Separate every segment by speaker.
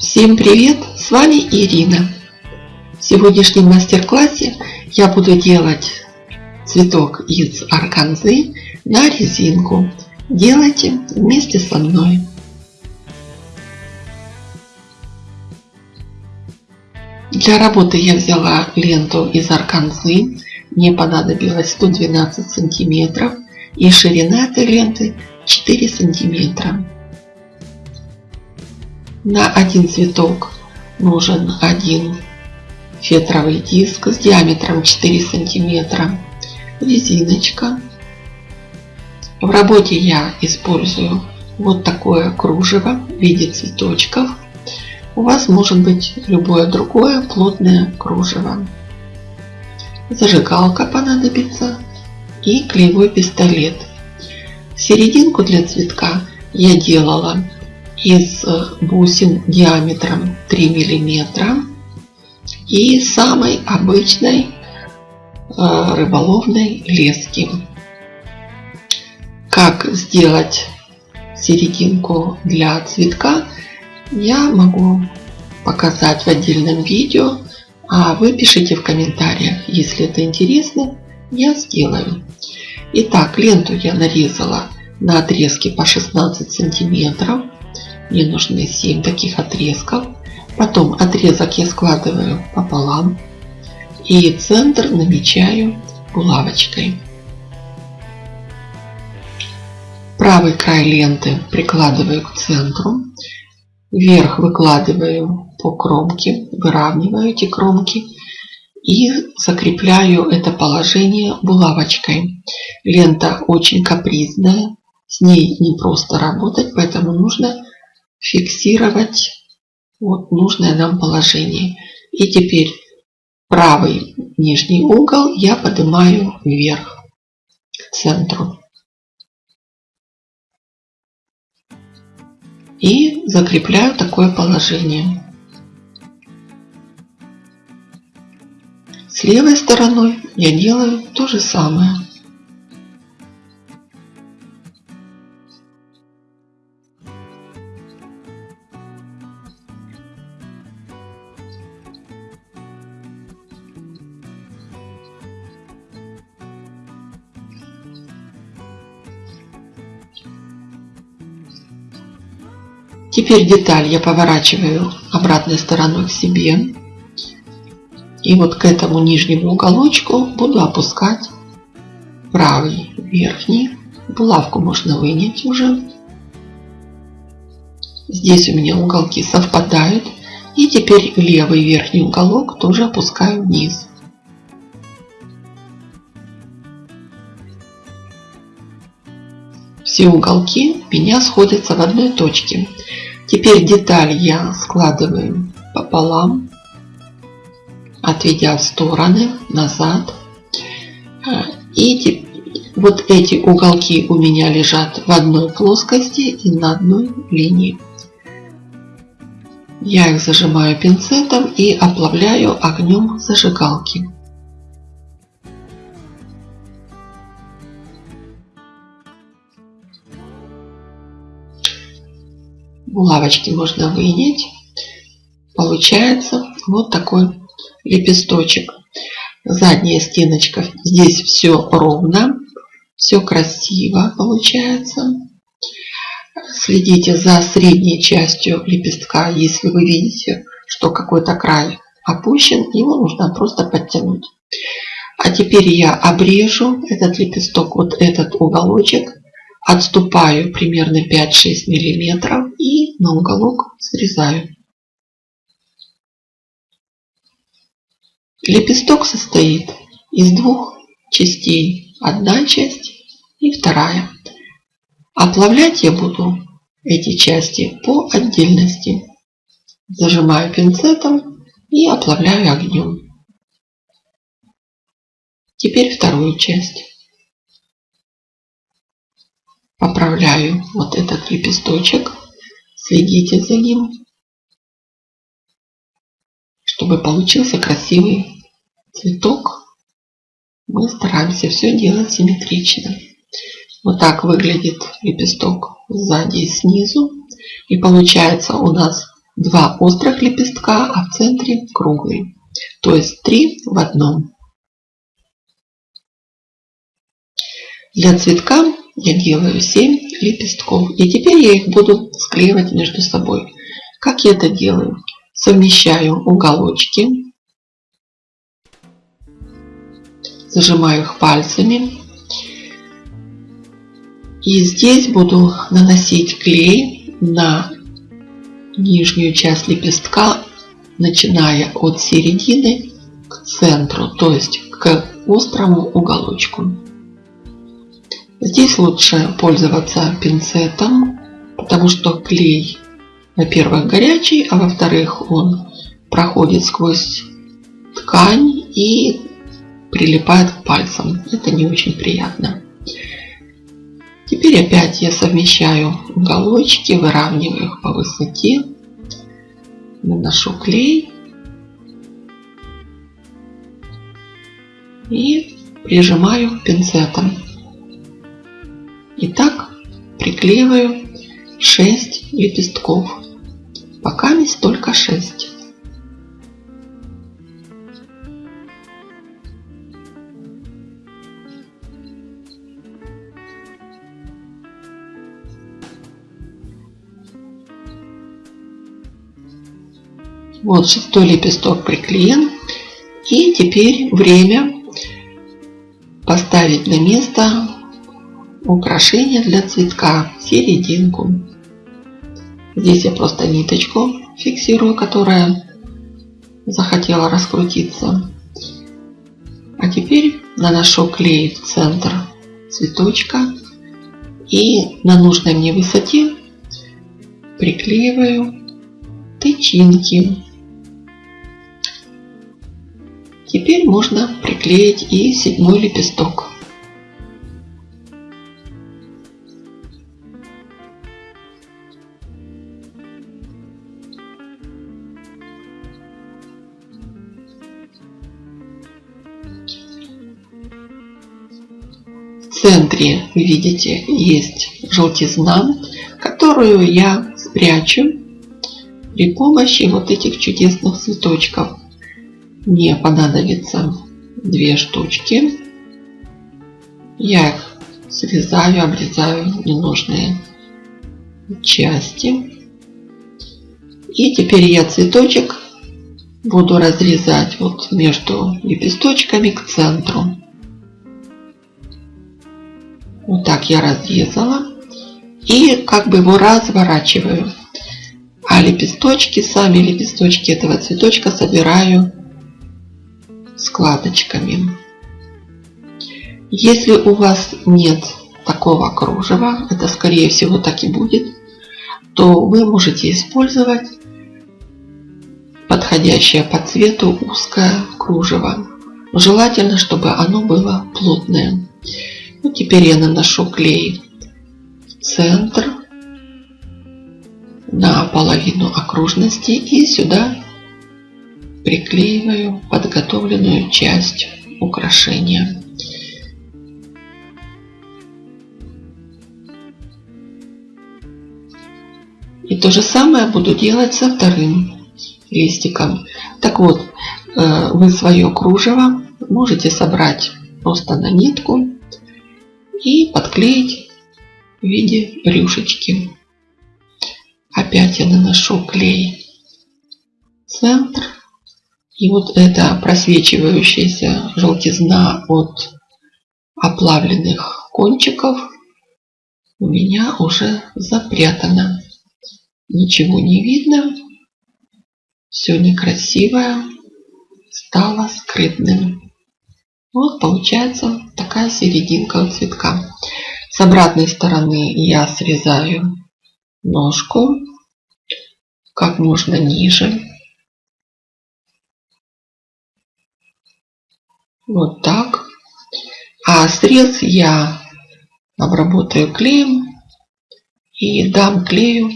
Speaker 1: Всем привет! С вами Ирина. В сегодняшнем мастер-классе я буду делать цветок из органзы на резинку. Делайте вместе со мной. Для работы я взяла ленту из органзы. Мне понадобилось 112 сантиметров и ширина этой ленты 4 сантиметра. На один цветок нужен один фетровый диск с диаметром 4 сантиметра, резиночка. В работе я использую вот такое кружево в виде цветочков. У вас может быть любое другое плотное кружево. Зажигалка понадобится и клеевой пистолет. Серединку для цветка я делала из э, бусин диаметром 3 миллиметра и самой обычной э, рыболовной лески. Как сделать серединку для цветка, я могу показать в отдельном видео, а вы пишите в комментариях, если это интересно, я сделаю. Итак, ленту я нарезала на отрезке по 16 сантиметров. Мне нужны 7 таких отрезков. Потом отрезок я складываю пополам. И центр намечаю булавочкой. Правый край ленты прикладываю к центру. Вверх выкладываю по кромке, выравниваю эти кромки и закрепляю это положение булавочкой. Лента очень капризная, с ней не просто работать, поэтому нужно фиксировать вот нужное нам положение. И теперь правый нижний угол я поднимаю вверх, к центру. И закрепляю такое положение. С левой стороной я делаю то же самое. Теперь деталь я поворачиваю обратной стороной к себе. И вот к этому нижнему уголочку буду опускать правый верхний. Булавку можно вынять уже. Здесь у меня уголки совпадают. И теперь левый верхний уголок тоже опускаю вниз. Все уголки меня сходятся в одной точке. Теперь деталь я складываю пополам, отведя в стороны, назад. И вот эти уголки у меня лежат в одной плоскости и на одной линии. Я их зажимаю пинцетом и оплавляю огнем зажигалки. Булавочки можно вынять. Получается вот такой лепесточек. Задняя стеночка. Здесь все ровно. Все красиво получается. Следите за средней частью лепестка. Если вы видите, что какой-то край опущен, его нужно просто подтянуть. А теперь я обрежу этот лепесток, вот этот уголочек Отступаю примерно 5-6 миллиметров и на уголок срезаю. Лепесток состоит из двух частей. Одна часть и вторая. Оплавлять я буду эти части по отдельности. Зажимаю пинцетом и оплавляю огнем. Теперь вторую часть поправляю вот этот лепесточек. Следите за ним, чтобы получился красивый цветок. Мы стараемся все делать симметрично. Вот так выглядит лепесток сзади и снизу. И получается у нас два острых лепестка, а в центре круглый. То есть три в одном. Для цветка я делаю 7 лепестков. И теперь я их буду склеивать между собой. Как я это делаю? Совмещаю уголочки. Зажимаю их пальцами. И здесь буду наносить клей на нижнюю часть лепестка, начиная от середины к центру, то есть к острому уголочку. Здесь лучше пользоваться пинцетом, потому что клей, во-первых, горячий, а во-вторых, он проходит сквозь ткань и прилипает к пальцам. Это не очень приятно. Теперь опять я совмещаю уголочки, выравниваю их по высоте. Наношу клей. И прижимаю пинцетом. И так приклеиваю 6 лепестков. Пока есть только 6. Вот шестой лепесток приклеен. И теперь время поставить на место украшение для цветка, серединку. Здесь я просто ниточку фиксирую, которая захотела раскрутиться. А теперь наношу клей в центр цветочка и на нужной мне высоте приклеиваю тычинки. Теперь можно приклеить и седьмой лепесток. Центре, видите, есть желтизна, которую я спрячу при помощи вот этих чудесных цветочков. Мне понадобится две штучки. Я их срезаю, обрезаю ненужные части. И теперь я цветочек буду разрезать вот между лепесточками к центру. Вот так я разрезала. И как бы его разворачиваю. А лепесточки, сами лепесточки этого цветочка собираю складочками. Если у вас нет такого кружева, это скорее всего так и будет, то вы можете использовать подходящее по цвету узкое кружево. Желательно, чтобы оно было плотное. Ну, теперь я наношу клей в центр на половину окружности и сюда приклеиваю подготовленную часть украшения. И то же самое буду делать со вторым листиком. Так вот, э, вы свое кружево можете собрать просто на нитку и подклеить в виде рюшечки. Опять я наношу клей в центр. И вот эта просвечивающаяся желтизна от оплавленных кончиков у меня уже запрятана. Ничего не видно. Все некрасивое стало скрытным. Вот получается такая серединка у цветка. С обратной стороны я срезаю ножку как можно ниже. Вот так. А срез я обработаю клеем и дам клею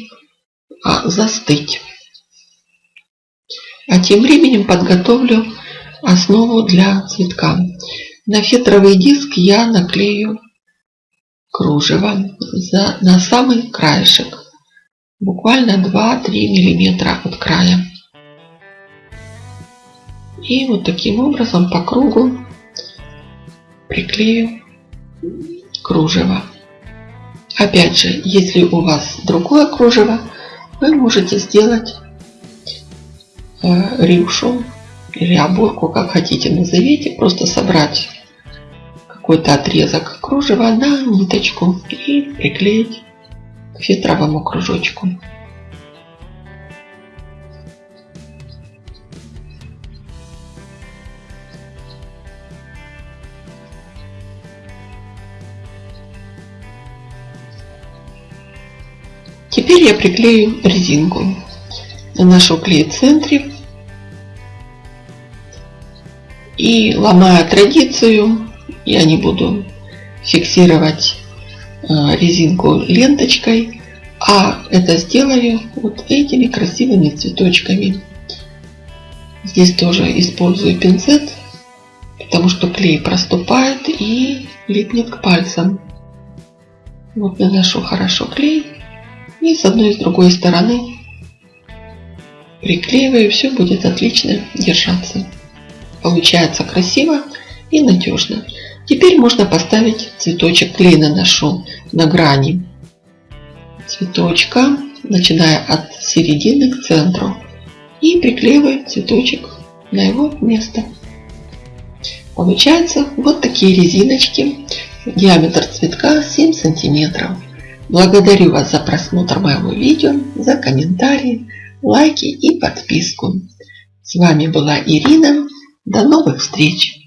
Speaker 1: а, застыть. А тем временем подготовлю основу для цветка. На фетровый диск я наклею кружево за, на самый краешек. буквально 2-3 миллиметра от края. И вот таким образом по кругу приклею кружево. Опять же, если у вас другое кружево, вы можете сделать э, рюшу или оборку, как хотите назовите, просто собрать какой-то отрезок кружева на ниточку и приклеить к фетровому кружочку. Теперь я приклею резинку. Наношу клей в центре. И ломая традицию, я не буду фиксировать э, резинку ленточкой, а это сделаю вот этими красивыми цветочками. Здесь тоже использую пинцет, потому что клей проступает и липнет к пальцам. Вот наношу хорошо клей и с одной и с другой стороны приклеиваю, все будет отлично держаться. Получается красиво и надежно. Теперь можно поставить цветочек, клей наношу на грани цветочка, начиная от середины к центру. И приклеиваю цветочек на его место. Получается вот такие резиночки. Диаметр цветка 7 сантиметров. Благодарю вас за просмотр моего видео, за комментарии, лайки и подписку. С вами была Ирина. До новых встреч!